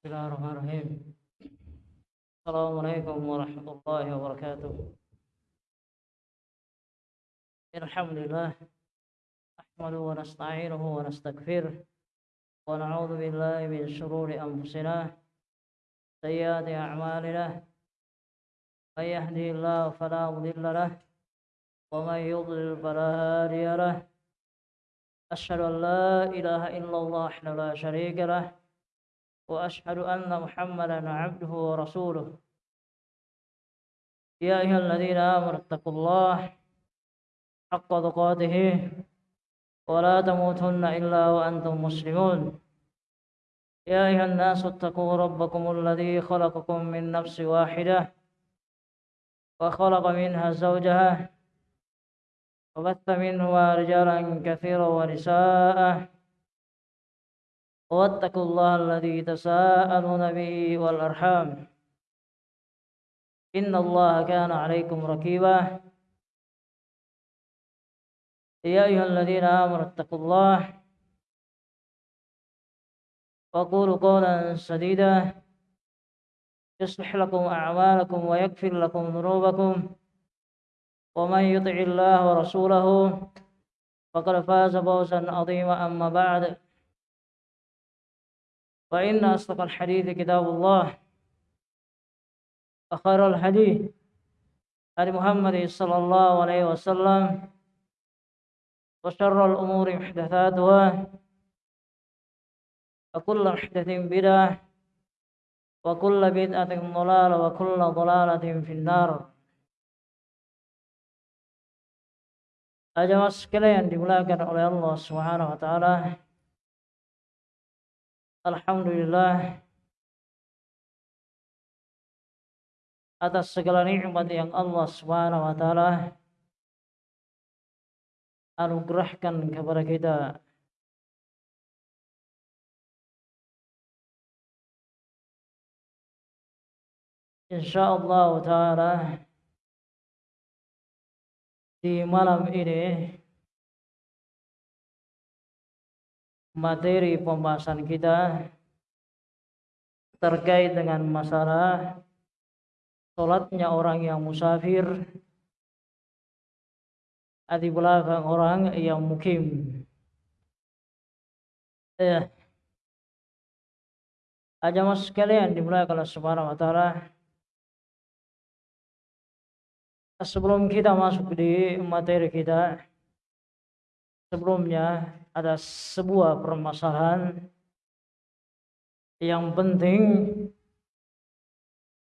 بسم الله الرحمن الرحيم السلام عليكم ورحمة الله وبركاته الحمد لله نحمده ونستعينه ونستغفره ونعوذ بالله من شرور أنفسنا سيئات أعمالنا من يهدي الله فلا مضل له ومن يضلل فلا هادي له أشهد أن لا إله إلا الله وحده لا شريك له وأشهد أن محمدا عبده ورسوله. يا أيها الذين آمنوا اتقوا الله حق تقاته ولا تموتن إلا وأنتم مسلمون. يا أيها الناس اتقوا ربكم الذي خلقكم من نفس واحدة وخلق منها زوجها وبث منهما رجالا كثيرا ونساء واتقوا الله الذي تساءلون به والأرحام. إن الله كان عليكم ركيبا. يا أيها الذين آمنوا اتقوا الله وقولوا قولا سديدا. يصلح لكم أعمالكم ويغفر لكم ذنوبكم. ومن يطع الله ورسوله فقد فاز فوزا عظيما. أما بعد فإن أصدق الحديث كتاب الله وخير الحديث هدي محمد صلى الله عليه وسلم وشر الأمور محدثاتها وكل محدث بدعة وكل بدعة ضلالة وكل ضلالة في النار Jamaah sekalian dimuliakan Allah Subhanahu wa taala. Alhamdulillah atas segala nikmat yang Allah Subhanahu wa taala anugerahkan kepada kita. Insyaallah taala di malam ini materi pembahasan kita terkait dengan masalah sholatnya orang yang musafir di belakang orang yang mukim. Eh, aja mas sekalian dimulai kalau subhanahu wa ta'ala sebelum kita masuk di materi kita sebelumnya ada sebuah permasalahan yang penting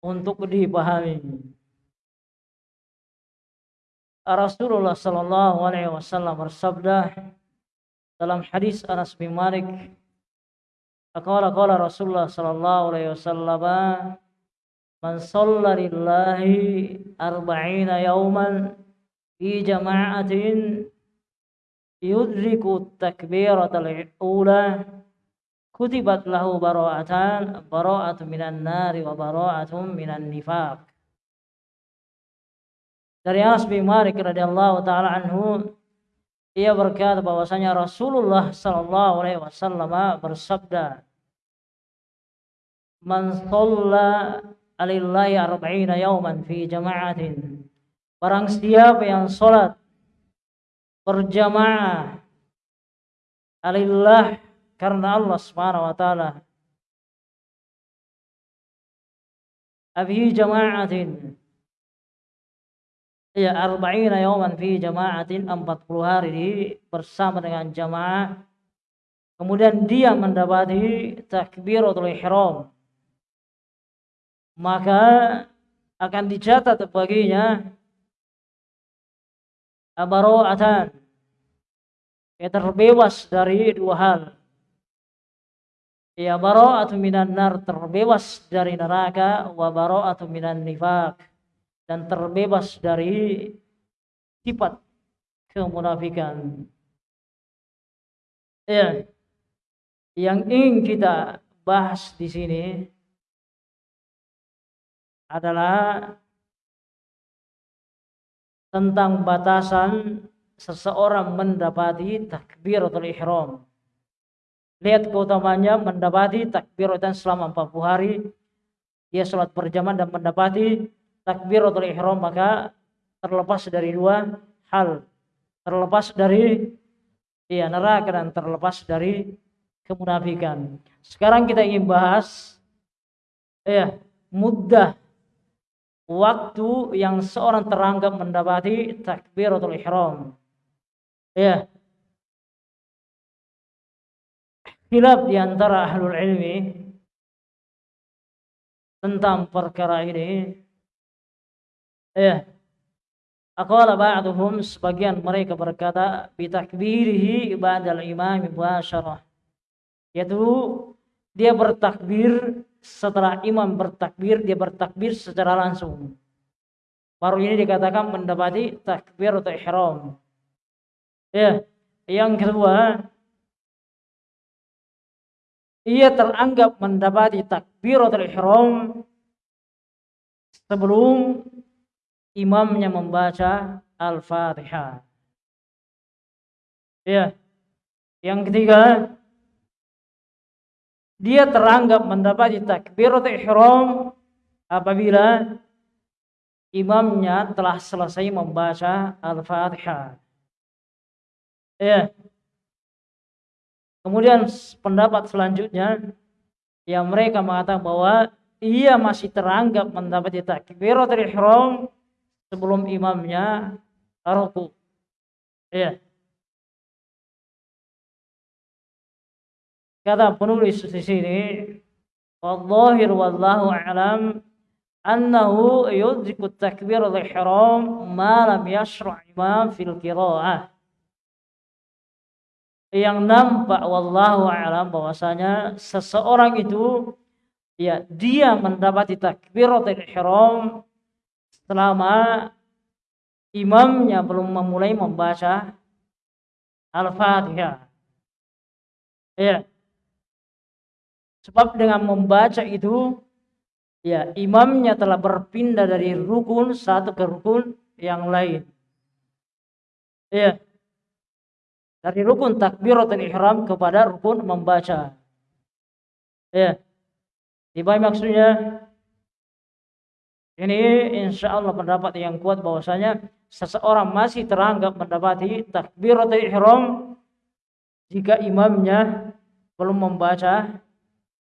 untuk dipahami. Rasulullah sallallahu alaihi wasallam bersabda dalam hadis Anas bin Malik Qala qala Rasulullah sallallahu alaihi wasallam man shalla lillahi arba'ina yawman fi jama'atin yudriku takbiratal ula kutibat lahu bara'atan bara'atun minan nari wa bara'atun minan nifaq. Dari Anas bin Malik radhiyallahu taala anhu ia berkata bahwasanya Rasulullah sallallahu alaihi wasallam bersabda Man shalla alillahi arba'ina yawman fi jama'atin. Barang siapa yang sholat berjamaah alillah. Karena Allah Subhanahu wa taala. Fi jama'atin. Ya arba'ina yawman fi jama'atin 40 hari di bersama dengan jamaah. Kemudian dia mendapati takbiratul ihram. Maka akan dicatat baginya baro'atan ya terbebas dari dua hal. Ya baro'atu minan nar terbebas dari neraka. Wa baro'atu minan nifak dan terbebas dari sifat kemunafikan. Ya yang ingin kita bahas di sini adalah tentang batasan seseorang mendapati takbiratul ihram. lihat keutamanya mendapati takbiratan selama 40 hari. Dia sholat berjamaah dan mendapati takbiratul ihram maka terlepas dari dua hal. Terlepas dari ya neraka dan terlepas dari kemunafikan. Sekarang kita ingin bahas ya mudah waktu yang seorang teranggap mendapati takbiratul ihram. Ya. Khilaf di antara ahlul ilmi tentang perkara ini. Ya. Aqala ba'duhum sebagian mereka berkata bitakbirihi ba'dal imam mubasyarah yaitu dia bertakbir setelah imam bertakbir dia bertakbir secara langsung baru ini dikatakan mendapati takbir atau ihram ya yang kedua ia teranggap mendapati takbir atau ihram sebelum imamnya membaca Al-Fatihah. Ya. Yang ketiga, dia teranggap mendapati takbiratul ihram apabila imamnya telah selesai membaca Al-Fatihah. Ya. Kemudian pendapat selanjutnya yang mereka mengatakan bahwa ia masih teranggap mendapati takbiratul ihram sebelum imamnya ruku. Ya. Kata penulis di sini, Wallahir wallahu a'lam annahu yudriku takbir al-ihram ma lam yashra' imam fil qira'ah. Yang nampak wallahu a'lam bahwasanya seseorang itu ya dia mendapati takbiratul ihram selama imamnya belum memulai membaca Al-Fatihah. Ya. Sebab dengan membaca itu ya imamnya telah berpindah dari rukun satu ke rukun yang lain. Ya. Dari rukun takbiratul ihram kepada rukun membaca. Ya. Di maksudnya ini insya Allah pendapat yang kuat bahwasanya seseorang masih teranggap mendapati takbiratul ihram jika imamnya belum membaca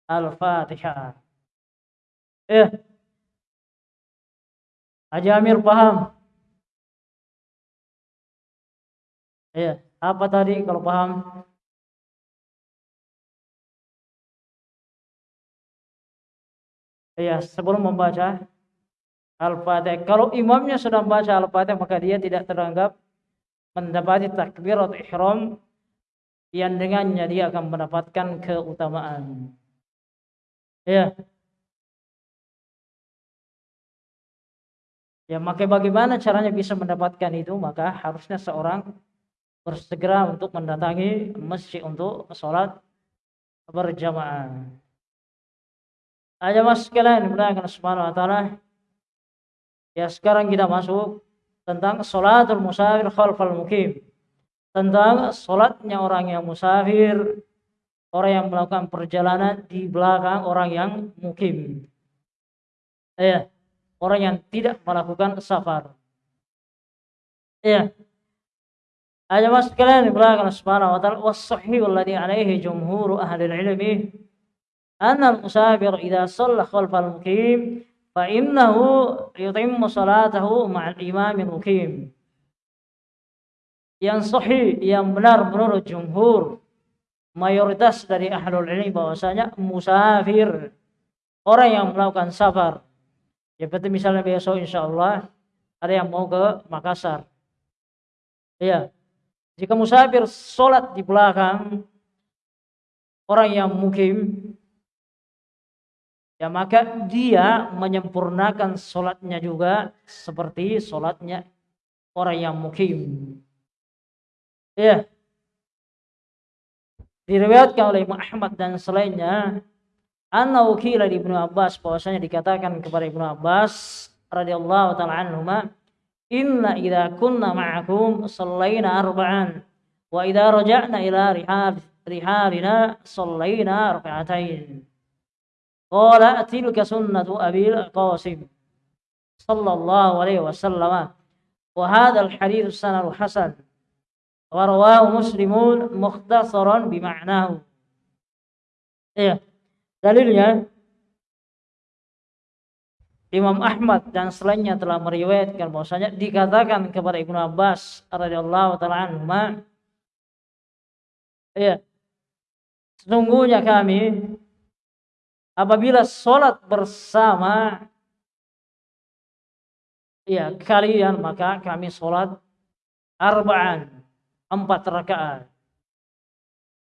Al-Fatihah. Eh, Haji Amir paham? Ya, apa tadi kalau paham? Ya, sebelum membaca Al-Fatihah. Kalau imamnya sudah membaca Al-Fatihah maka dia tidak teranggap mendapati takbirat ihram yang dengannya dia akan mendapatkan keutamaan. Ya. Ya, maka bagaimana caranya bisa mendapatkan itu? Maka harusnya seorang bersegera untuk mendatangi masjid untuk sholat berjamaah. Aja mas sekalian, mudah-mudahan subhanahu wa ta'ala Ya sekarang kita masuk tentang sholatul musafir khalfal mukim. Tentang sholatnya orang yang musafir, orang yang melakukan perjalanan di belakang orang yang mukim. Ya, orang yang tidak melakukan safar. Ya. Aja mas kalian belakang subhanahu wa ta'ala was-sahih alladhi alaihi jumhur ahli ilmi anna al-musafir idza shalla khalfal mukim fa innahu yutimmu salatahu ma'al imamil mukim yang sahih yang benar menurut jumhur mayoritas dari ahlul ilmi bahwasanya musafir orang yang melakukan safar ya seperti misalnya besok insyaallah ada yang mau ke Makassar ya jika musafir sholat di belakang orang yang mukim ya maka dia menyempurnakan sholatnya juga seperti sholatnya orang yang mukim. Ya. Diriwayatkan oleh Imam Ahmad dan selainnya, anna ukila di Ibnu Abbas bahwasanya dikatakan kepada Ibnu Abbas radhiyallahu taala anhuma, "Inna idza kunna ma'akum sallaina arba'an wa idza raja'na ila rihab rihalina sallaina rak'atain qala tilka sunnatu abil qasim sallallahu alaihi wasallam wa hadha al hadits sanad hasan wa rawahu muslimun mukhtasaran bima'nahu. Ya dalilnya Imam Ahmad dan selainnya telah meriwayatkan bahwasanya dikatakan kepada Ibnu Abbas radhiyallahu taala anhu ya sesungguhnya kami apabila sholat bersama ya kalian maka kami sholat arba'an empat rakaat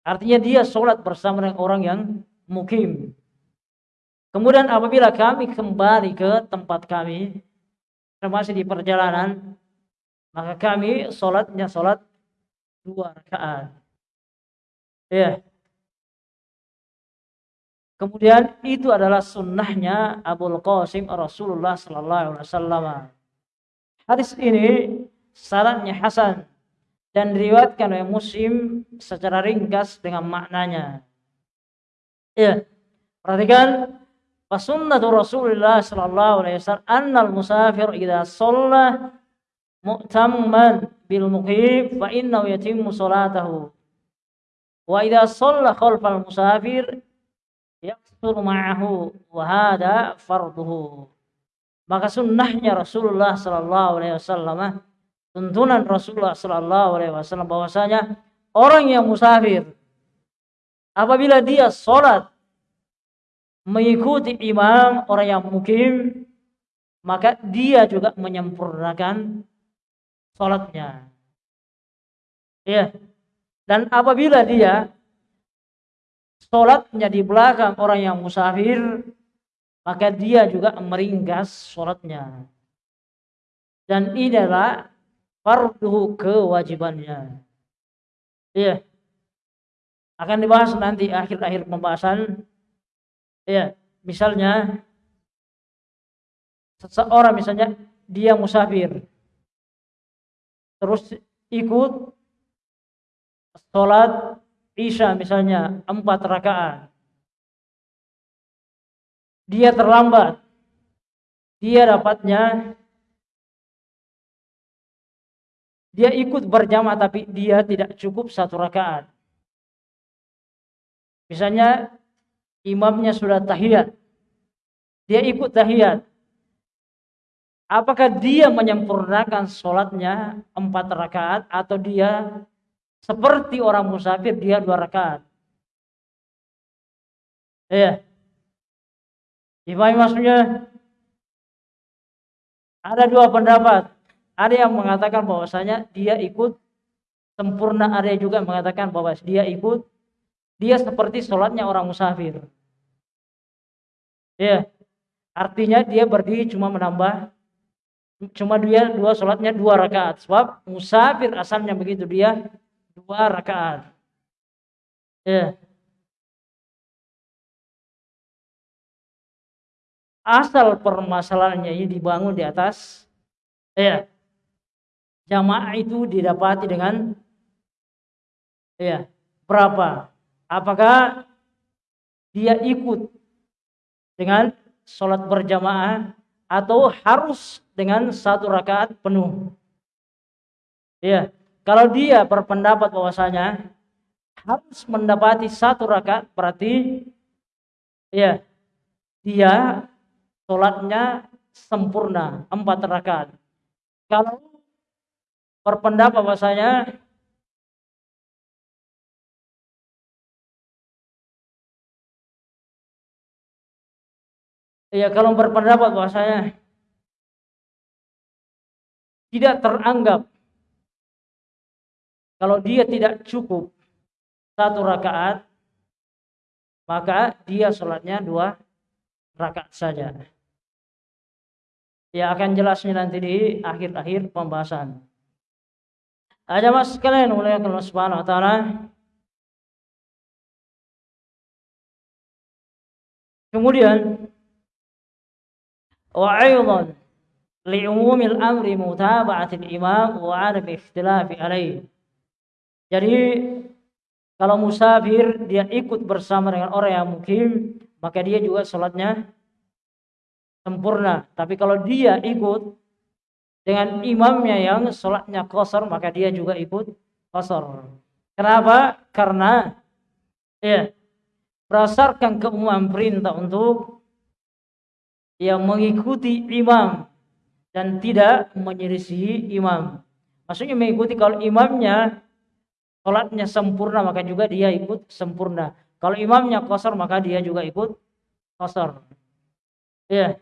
artinya dia sholat bersama dengan orang yang mukim Kemudian apabila kami kembali ke tempat kami, termasuk di perjalanan, maka kami sholatnya sholat dua rakaat. Ya. Kemudian itu adalah sunnahnya Abu Qasim Rasulullah Sallallahu Alaihi Wasallam. Hadis ini syaratnya Hasan dan diriwayatkan oleh Muslim secara ringkas dengan maknanya. Ya, perhatikan. Fasunnatu Rasulullah sallallahu alaihi wasallam annal musafir idha shalla mu'tamman bil muqib fa innahu yatimmu salatahu wa idha shalla khalfal musafir yaksur ma'ahu wa hada farduhu. Maka sunnahnya Rasulullah sallallahu alaihi wasallam tuntunan Rasulullah Sallallahu Alaihi Wasallam bahwasanya orang yang musafir apabila dia sholat mengikuti imam orang yang mukim maka dia juga menyempurnakan sholatnya. Ya. Dan apabila dia sholatnya di belakang orang yang musafir maka dia juga meringkas sholatnya. Dan ini fardu kewajibannya. Ya akan dibahas nanti akhir-akhir pembahasan. Ya misalnya seseorang misalnya dia musafir. Terus ikut sholat isya misalnya empat rakaat. Dia terlambat. Dia dapatnya dia ikut berjamaah tapi dia tidak cukup satu rakaat misalnya imamnya sudah tahiyat. Dia ikut tahiyat. Apakah dia menyempurnakan sholatnya empat rakaat atau dia seperti orang musafir dia dua rakaat? Ya. Gimana maksudnya? Ada dua pendapat. Ada yang mengatakan bahwasanya dia ikut sempurna, ada juga mengatakan bahwa dia ikut dia seperti sholatnya orang musafir. Ya. Artinya dia berdiri cuma menambah cuma dia dua sholatnya dua rakaat sebab musafir asalnya begitu dia dua rakaat. Ya. Asal permasalahannya ini dibangun di atas ya jamaah itu didapati dengan ya berapa? Apakah dia ikut dengan sholat berjamaah atau harus dengan satu rakaat penuh. Ya, kalau dia berpendapat bahwasanya harus mendapati satu rakaat berarti ya dia sholatnya sempurna empat rakaat. Kalau berpendapat bahwasanya ya kalau berpendapat bahwasanya tidak teranggap kalau dia tidak cukup satu rakaat maka dia sholatnya dua rakaat saja. Ya akan jelasnya nanti di akhir-akhir pembahasan ada mas sekalian mulai ya Allah Subhanahu wa taala. Kemudian wa aidan li'umumil amri mutaba'atil imam wa 'adami ikhtilafi alaih. Jadi kalau musafir dia ikut bersama dengan orang yang mukim, maka dia juga sholatnya sempurna. Tapi kalau dia ikut dengan imamnya yang sholatnya kosor, maka dia juga ikut kosor. Kenapa? Karena ya berdasarkan keumuman perintah untuk yang mengikuti imam dan tidak menyelisihi imam. Maksudnya mengikuti kalau imamnya sholatnya sempurna maka juga dia ikut sempurna. Kalau imamnya kosor maka dia juga ikut kosor. Ya.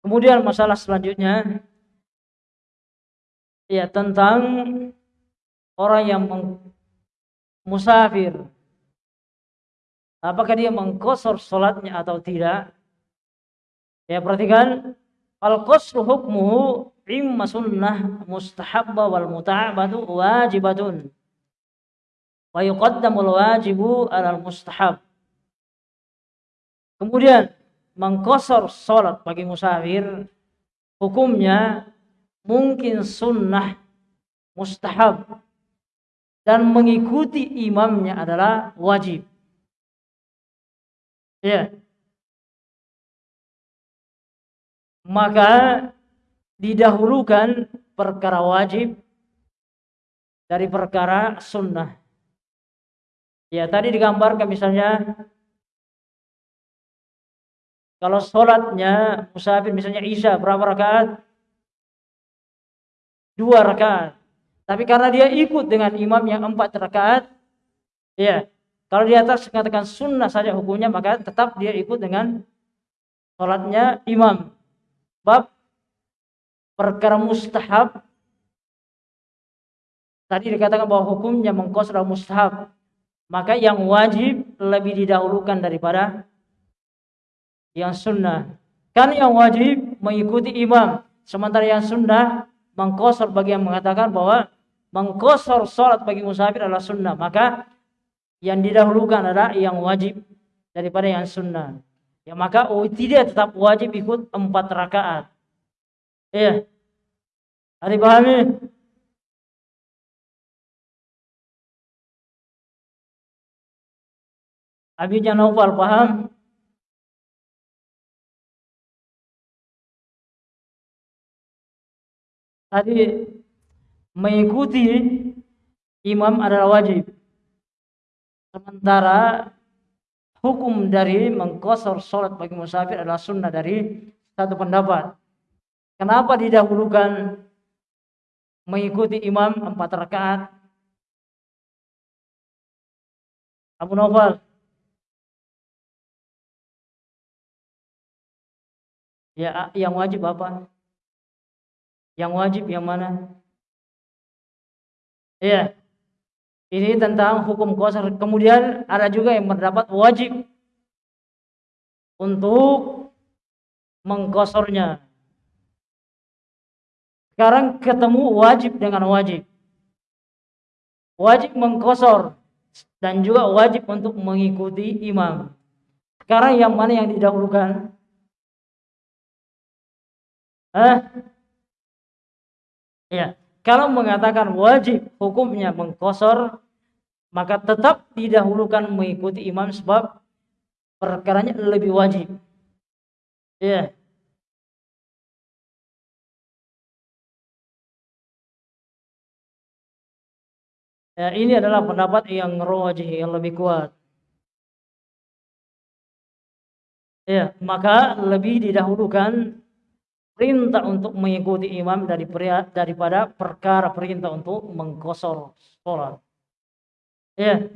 Kemudian masalah selanjutnya ya tentang orang yang musafir. Apakah dia mengkosor sholatnya atau tidak? Ya perhatikan al-qasru hukmuhu imma sunnah mustahabba wal muta'abatu wajibatun wa yuqaddamul wajibu alal mustahab. Kemudian mengkosor sholat bagi musafir hukumnya mungkin sunnah mustahab dan mengikuti imamnya adalah wajib. Ya. Maka didahulukan perkara wajib dari perkara sunnah. Ya, tadi digambarkan misalnya kalau sholatnya musafir misalnya Isya berapa rakaat? dua rakaat. Tapi karena dia ikut dengan imam yang empat rakaat, ya, kalau di atas mengatakan sunnah saja hukumnya, maka tetap dia ikut dengan sholatnya imam. Bab perkara mustahab tadi dikatakan bahwa hukumnya mengkosor mustahab maka yang wajib lebih didahulukan daripada yang sunnah. Kan yang wajib mengikuti imam sementara yang sunnah mengkosor bagi yang mengatakan bahwa mengkosor sholat bagi musafir adalah sunnah maka yang didahulukan adalah yang wajib daripada yang sunnah. Ya maka oh, tidak tetap wajib ikut empat rakaat. Iya. Ada pahami? Abi jangan paham tadi mengikuti imam adalah wajib. Sementara hukum dari mengkosor sholat bagi musafir adalah sunnah dari satu pendapat. Kenapa didahulukan mengikuti imam empat rakaat? Abu Nawfal. Ya, yang wajib apa? Yang wajib yang mana? Iya. Ini tentang hukum kosor. Kemudian ada juga yang mendapat wajib untuk mengkosornya. Sekarang ketemu wajib dengan wajib. Wajib mengkosor dan juga wajib untuk mengikuti imam. Sekarang yang mana yang didahulukan? Hah? Ya, kalau mengatakan wajib hukumnya mengkosor, maka tetap didahulukan mengikuti imam sebab perkaranya lebih wajib. Ya. Ya, ini adalah pendapat yang rojih yang lebih kuat. Ya, maka lebih didahulukan perintah untuk mengikuti imam dari daripada perkara perintah untuk mengkosor sholat. Ya.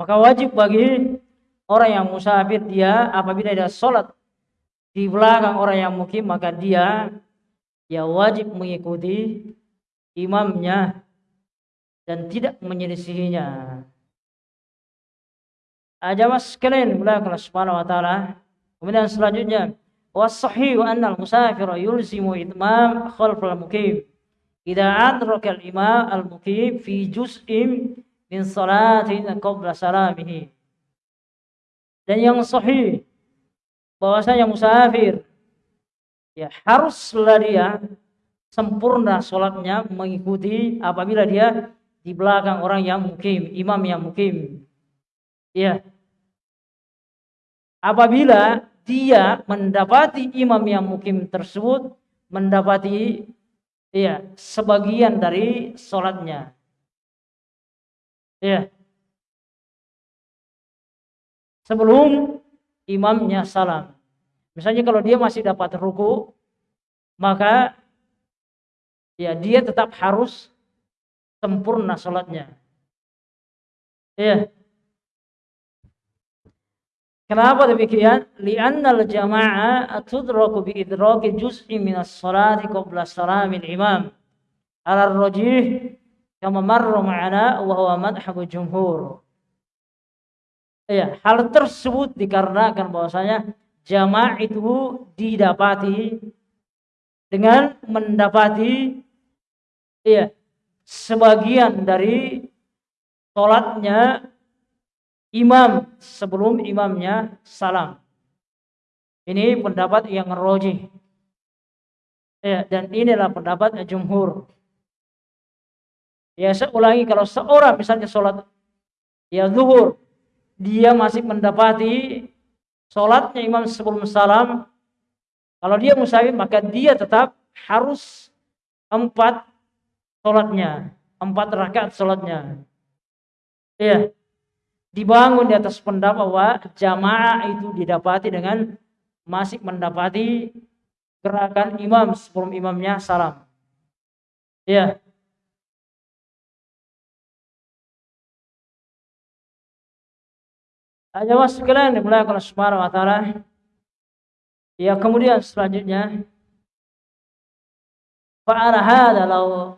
Maka wajib bagi orang yang musafir dia apabila dia sholat di belakang orang yang mukim maka dia ya wajib mengikuti imamnya dan tidak menyelisihinya. Aja mas sekalian mulai kelas subhanahu wa ta'ala. Kemudian selanjutnya والصحيح أن المسافر يلزم إتمام خلف المقيم إذا أدرك الإمام المقيم في جزء min salatin qabla salamihi. Dan yang sahih bahwasanya musafir ya haruslah dia sempurna sholatnya mengikuti apabila dia di belakang orang yang mukim, imam yang mukim. Ya. Apabila dia mendapati imam yang mukim tersebut mendapati ya sebagian dari sholatnya. Ya. Sebelum imamnya salam. Misalnya kalau dia masih dapat ruku, maka ya dia tetap harus sempurna sholatnya. Ya. Kenapa demikian? Li'annal jamaah tudraku bi idraki juz'i minas salati qabla salamil imam. Ala rajih kama marra ma'ana wa huwa madhhabu jumhur. Ya, hal tersebut dikarenakan bahwasanya jamaah itu didapati dengan mendapati ya sebagian dari sholatnya imam sebelum imamnya salam. Ini pendapat yang roji. Ya, dan inilah pendapat jumhur. Ya, saya ulangi kalau seorang misalnya sholat ya zuhur, dia masih mendapati sholatnya imam sebelum salam. Kalau dia musafir maka dia tetap harus empat sholatnya, empat rakaat sholatnya. Iya, dibangun di atas pendapat bahwa jamaah itu didapati dengan masih mendapati gerakan imam sebelum imamnya salam. Iya. Jamaah sekalian dimulai oleh Subhanahu wa taala. Ya, kemudian selanjutnya fa'ala hadha law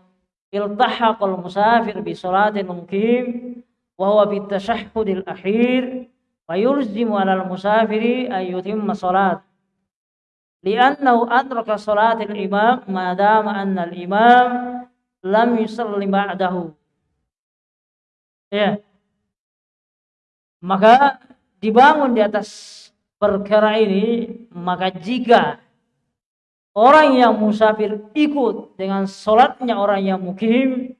iltahaqal musafir bi salatil muqim wa huwa akhir fa yulzimu 'alal musafiri ay yutimma salat. Li'annahu adraka salatil imam ma dama anna al imam lam yusalli ba'dahu. Ya. Maka dibangun di atas perkara ini maka jika Orang yang musafir ikut dengan sholatnya orang yang mukim,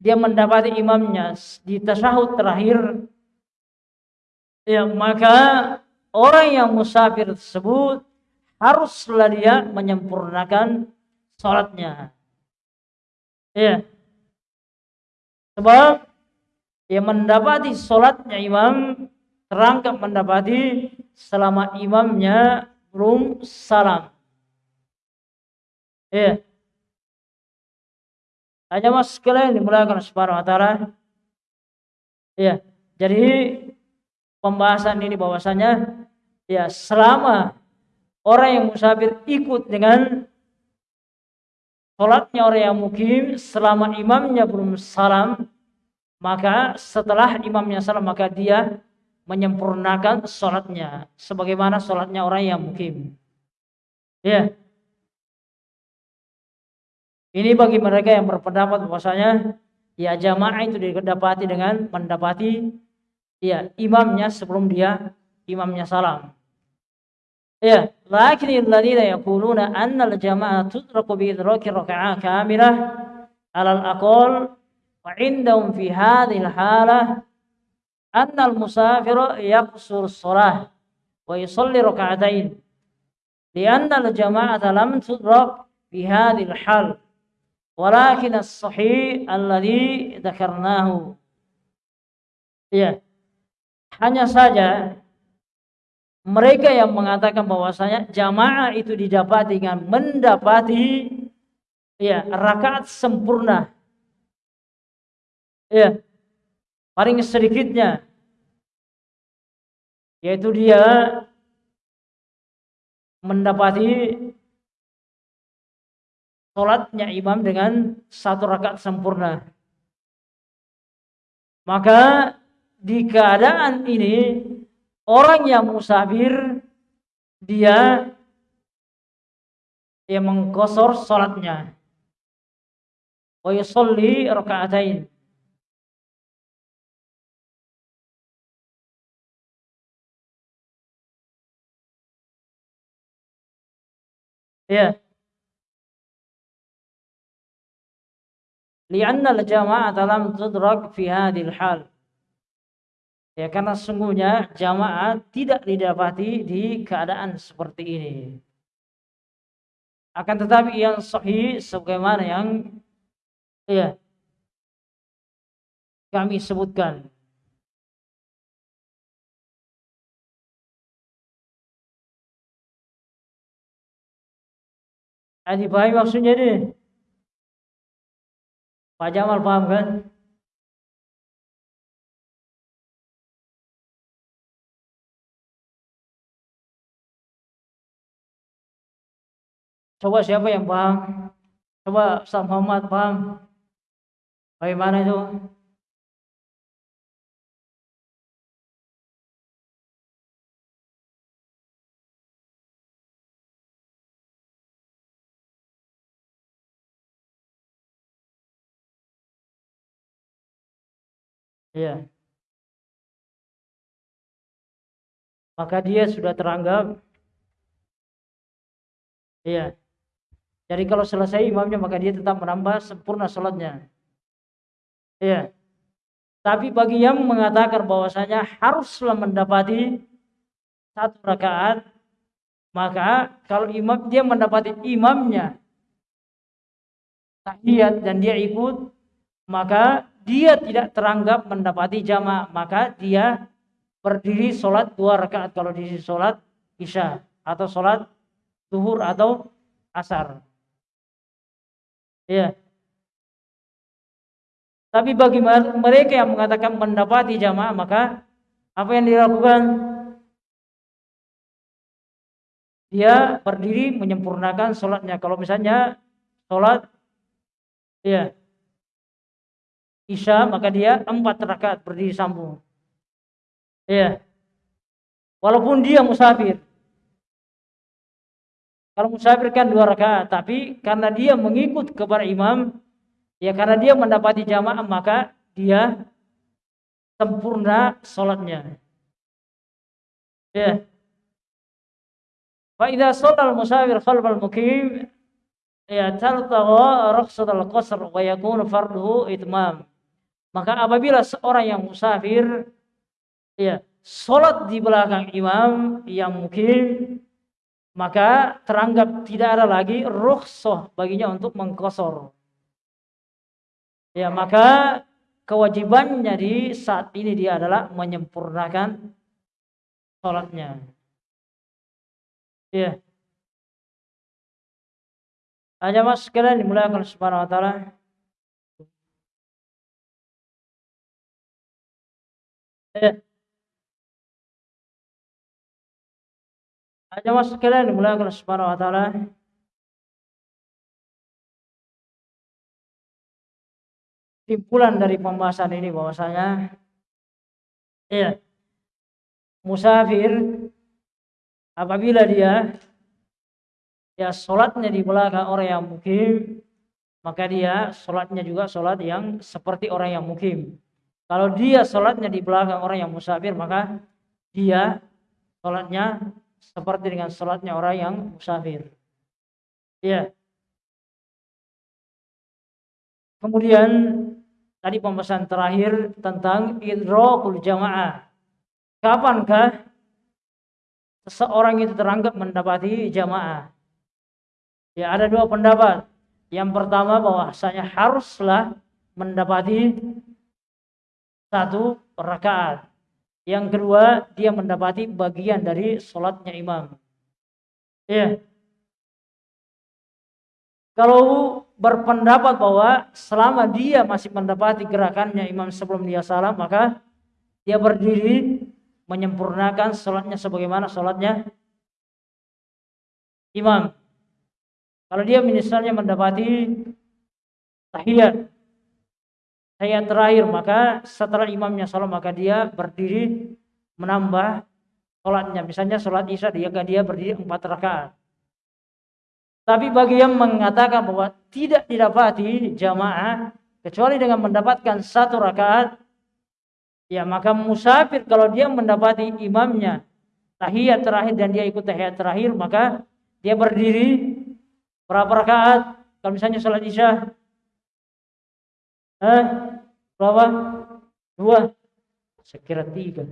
dia mendapati imamnya di tasyahud terakhir, ya maka orang yang musafir tersebut haruslah dia menyempurnakan sholatnya. Ya. Sebab dia mendapati sholatnya imam terangkap mendapati selama imamnya belum salam. Iya. Hanya mas sekalian dimulakan wa ta'ala. Iya. Jadi pembahasan ini bahwasanya ya selama orang yang musafir ikut dengan sholatnya orang yang mukim selama imamnya belum salam maka setelah imamnya salam maka dia menyempurnakan sholatnya sebagaimana sholatnya orang yang mukim ya ini bagi mereka yang berpendapat bahwasanya ya jamaah itu didapati dengan mendapati ya imamnya sebelum dia imamnya salam. Ya, lakin alladziina yaquluna anna al-jama'ah tudraku bi idraki raka'ah kamilah 'ala al-aqall wa 'indahum fi hadhihi al-halah anna al-musafir yaqsur as-salah wa yusalli raka'atain li'anna al-jama'ata lam tudrak fi hadhihi al-hal Walakin as-sahih alladhi dzakarnahu. Ya. Hanya saja mereka yang mengatakan bahwasanya jamaah itu didapati dengan mendapati ya rakaat sempurna. Ya. Paling sedikitnya yaitu dia mendapati sholatnya imam dengan satu rakaat sempurna. Maka di keadaan ini orang yang musafir dia yang mengkosor sholatnya. Wa rakaatain. Ya. Li'anna al-jama'ah lam tudrak fi hadhil hal ya karena sungguhnya jamaah tidak didapati di keadaan seperti ini. Akan tetapi yang sahih sebagaimana yang ya kami sebutkan. Adi paham maksudnya ini? Pak Jamal paham kan? Coba siapa yang paham? Coba Ustaz Muhammad paham? Bagaimana itu? Ya. Maka dia sudah teranggap. Iya. Jadi kalau selesai imamnya maka dia tetap menambah sempurna sholatnya. Iya. Tapi bagi yang mengatakan bahwasanya haruslah mendapati satu rakaat, maka kalau imam dia mendapati imamnya tahiyat dan dia ikut, maka dia tidak teranggap mendapati jamaah, maka dia berdiri sholat dua rakaat kalau di sholat isya atau sholat duhur atau asar. Ya. Tapi bagi mereka yang mengatakan mendapati jamaah, maka apa yang dilakukan? Dia berdiri menyempurnakan sholatnya. Kalau misalnya sholat, ya, Isya maka dia empat rakaat berdiri sambung. Ya. Walaupun dia musafir. Kalau musafir kan dua rakaat, tapi karena dia mengikut kepada imam, ya karena dia mendapati jamaah maka dia sempurna sholatnya. Ya. Fa idza musafir khalfal mukim ya taltagha al qasr wa yakunu farduhu itmam. Maka apabila seorang yang musafir ya sholat di belakang imam yang mungkin maka teranggap tidak ada lagi rukhsah baginya untuk mengkosor. Ya, maka kewajibannya di saat ini dia adalah menyempurnakan sholatnya. Ya. Aja mas sekalian dimulakan subhanahu wa ta'ala. Mas sekalian oleh Subhanahu wa taala. Simpulan dari pembahasan ini bahwasanya ya musafir apabila dia ya sholatnya di belakang orang yang mukim maka dia sholatnya juga sholat yang seperti orang yang mukim kalau dia sholatnya di belakang orang yang musafir, maka dia sholatnya seperti dengan sholatnya orang yang musafir. Ya. Kemudian tadi pembahasan terakhir tentang idrokul jamaah. Kapankah seseorang itu teranggap mendapati jamaah? Ya ada dua pendapat. Yang pertama bahwasanya haruslah mendapati satu rakaat. Yang kedua, dia mendapati bagian dari sholatnya imam. Ya. Kalau berpendapat bahwa selama dia masih mendapati gerakannya imam sebelum dia salam, maka dia berdiri menyempurnakan sholatnya sebagaimana sholatnya imam. Kalau dia misalnya mendapati tahiyat saya terakhir maka setelah imamnya sholat maka dia berdiri menambah sholatnya. Misalnya sholat isya dia dia berdiri empat rakaat. Tapi bagi yang mengatakan bahwa tidak didapati jamaah kecuali dengan mendapatkan satu rakaat ya maka musafir kalau dia mendapati imamnya tahiyat terakhir dan dia ikut tahiyat terakhir maka dia berdiri berapa rakaat? Kalau misalnya sholat isya Eh, berapa? Dua. Sekira tiga.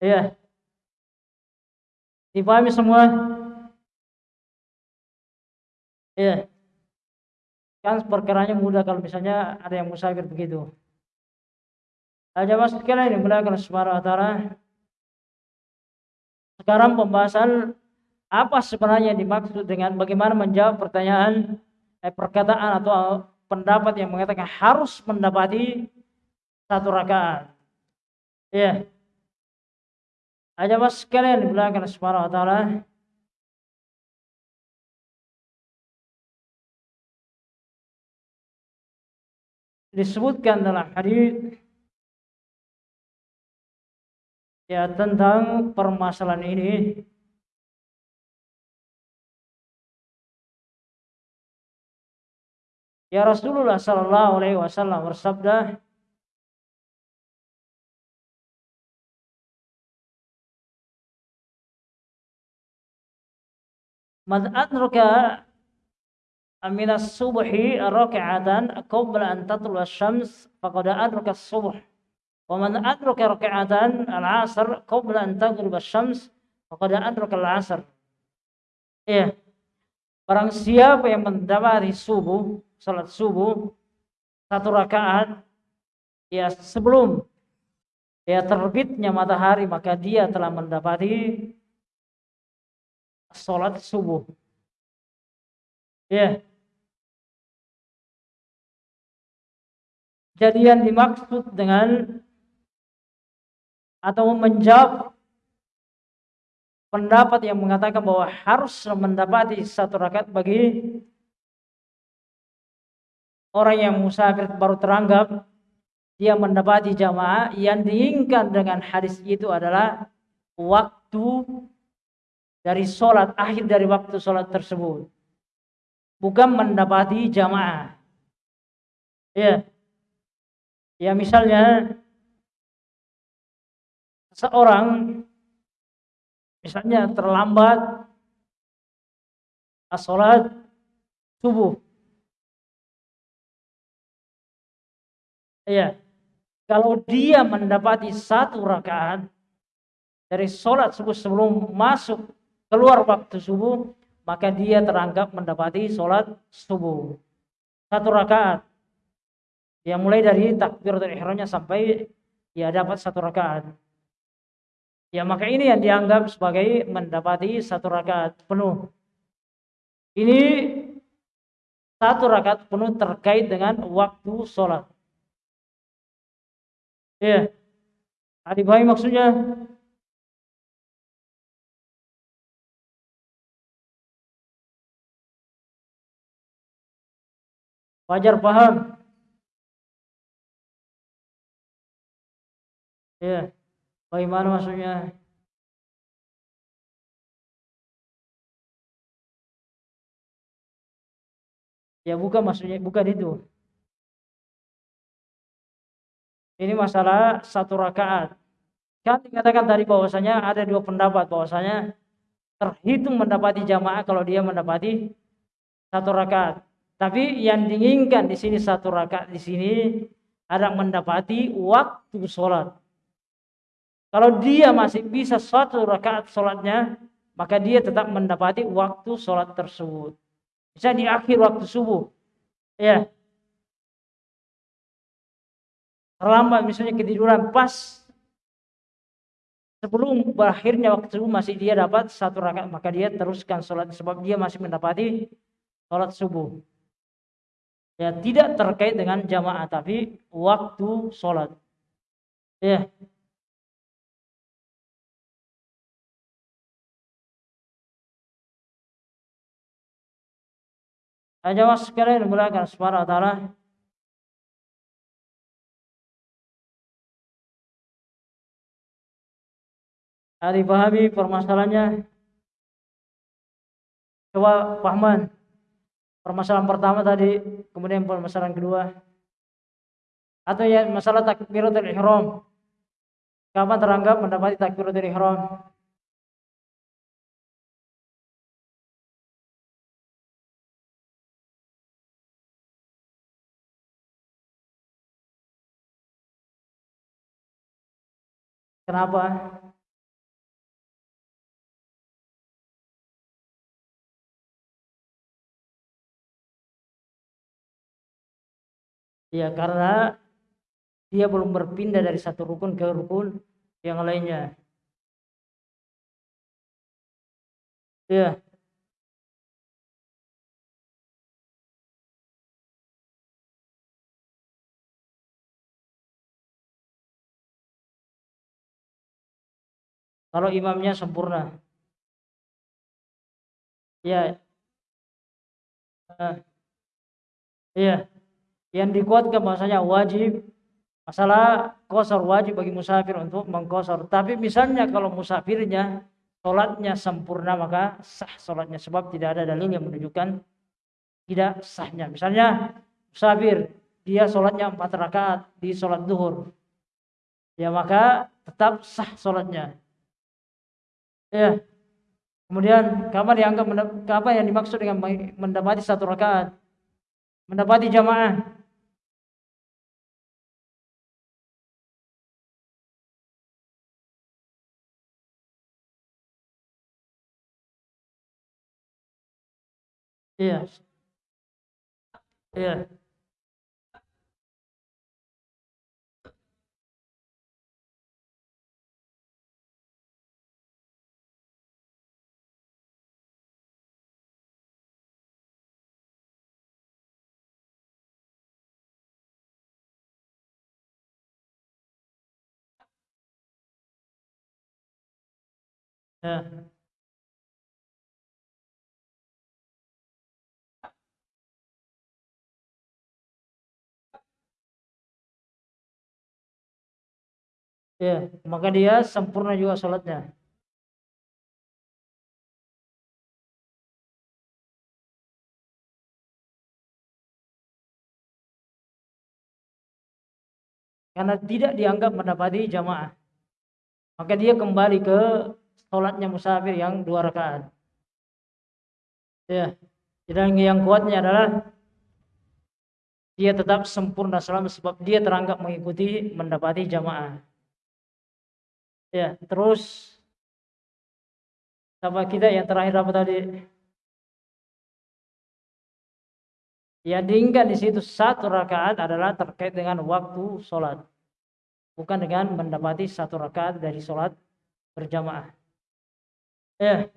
Iya. Dipahami semua? Iya. Kan perkaranya mudah kalau misalnya ada yang musafir begitu. Aja mas sekalian yang melakukan Subhanahu wa taala. Sekarang pembahasan apa sebenarnya dimaksud dengan bagaimana menjawab pertanyaan eh, perkataan atau pendapat yang mengatakan harus mendapati satu rakaat. Ya. Aja mas sekalian dimulakan Subhanahu wa taala. Disebutkan dalam hadis ya tentang permasalahan ini Ya Rasulullah sallallahu alaihi wasallam bersabda Man adraka min as-subhi rak'atan qabla an tatlu asy-syams faqad adraka as-subh. Wa man adraka rak'atan al-'asr qabla an taghrib asy-syams faqad adraka al-'asr. Iya. Barang siapa yang mendapati subuh salat subuh satu rakaat ya sebelum ya terbitnya matahari maka dia telah mendapati salat subuh. Ya. Jadi yang dimaksud dengan atau menjawab pendapat yang mengatakan bahwa harus mendapati satu rakaat bagi orang yang musafir baru teranggap dia mendapati jamaah yang diinginkan dengan hadis itu adalah waktu dari sholat akhir dari waktu sholat tersebut. Bukan mendapati jamaah. Ya. Ya misalnya seorang misalnya terlambat sholat subuh Iya. Kalau dia mendapati satu rakaat dari sholat subuh sebelum masuk keluar waktu subuh, maka dia teranggap mendapati sholat subuh. Satu rakaat. Ya mulai dari takbir dari ihramnya sampai ya dapat satu rakaat. Ya maka ini yang dianggap sebagai mendapati satu rakaat penuh. Ini satu rakaat penuh terkait dengan waktu sholat. Ya. Adik bayi maksudnya wajar paham. Ya. Bagaimana maksudnya? Ya bukan maksudnya bukan itu. Ini masalah satu rakaat. Kan dikatakan tadi bahwasanya ada dua pendapat bahwasanya terhitung mendapati jamaah kalau dia mendapati satu rakaat. Tapi yang diinginkan di sini satu rakaat di sini ada mendapati waktu sholat. Kalau dia masih bisa satu rakaat sholatnya, maka dia tetap mendapati waktu sholat tersebut. Bisa di akhir waktu subuh. Ya, terlambat misalnya ketiduran pas sebelum berakhirnya waktu subuh masih dia dapat satu rakaat maka dia teruskan sholat sebab dia masih mendapati sholat subuh. Ya tidak terkait dengan jamaah tapi waktu sholat. Ya. Ajawas sekalian subhanahu wa ta'ala Nah, dipahami permasalahannya. Coba Pak permasalahan pertama tadi, kemudian permasalahan kedua. Atau ya masalah takbiratul ihram. Kapan teranggap mendapati takbiratul ihram? Kenapa? Ya karena dia belum berpindah dari satu rukun ke rukun yang lainnya. Ya. Kalau imamnya sempurna. Ya. Uh, ya. Yang dikuatkan bahasanya wajib masalah kosor wajib bagi musafir untuk mengkosor. Tapi misalnya kalau musafirnya sholatnya sempurna maka sah sholatnya sebab tidak ada dalil yang menunjukkan tidak sahnya. Misalnya musafir dia sholatnya empat rakaat di sholat duhur, ya maka tetap sah sholatnya. Ya. Kemudian kapan dianggap apa yang dimaksud dengan mendapati satu rakaat? Mendapati jamaah. Iya. Iya. Ya. Ya, maka dia sempurna juga sholatnya. Karena tidak dianggap mendapati jamaah. Maka dia kembali ke sholatnya musafir yang dua rakaat. Ya, dan yang kuatnya adalah dia tetap sempurna selama sebab dia teranggap mengikuti mendapati jamaah. Ya, terus sama kita yang terakhir apa tadi? Ya diingat di situ satu rakaat adalah terkait dengan waktu sholat, bukan dengan mendapati satu rakaat dari sholat berjamaah. Ya,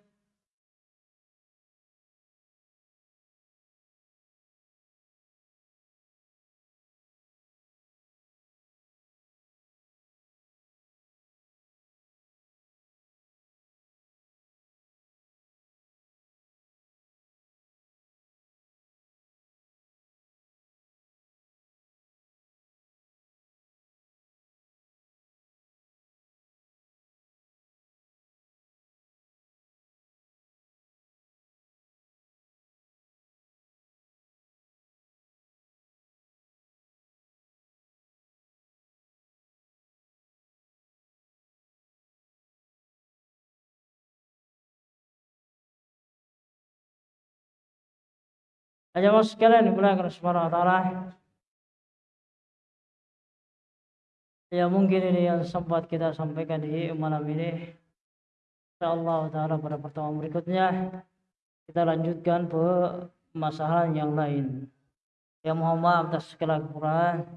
Aja sekalian dimulakan subhanahu wa ta'ala. Ya mungkin ini yang sempat kita sampaikan di malam ini. InsyaAllah ta'ala pada pertemuan berikutnya Kita lanjutkan ke masalah yang lain. Ya mohon maaf atas segala kekurangan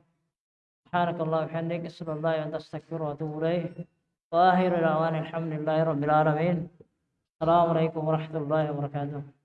Subhanakallah bihamdik Sallallahu alaihi wa ilaih. Wa akhiru da'wan alhamdulillahi rabbil alamin. Assalamualaikum warahmatullahi wabarakatuh